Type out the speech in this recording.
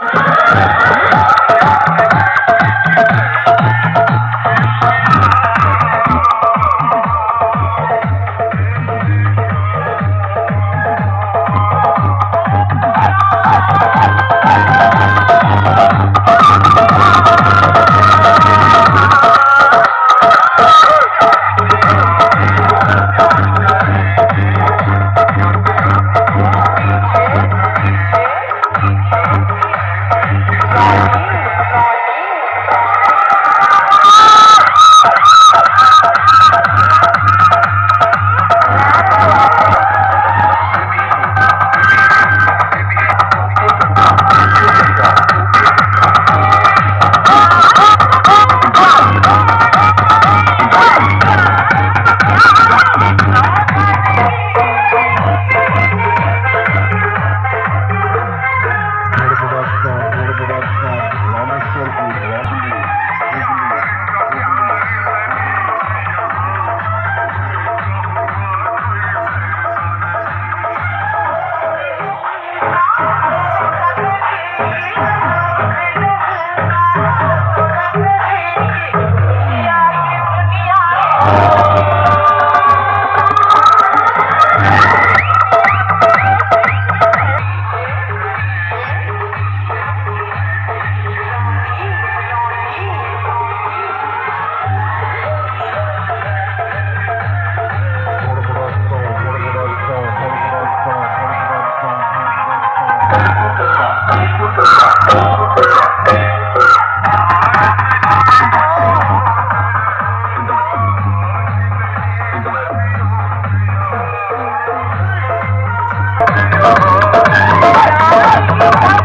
Bye. Oh.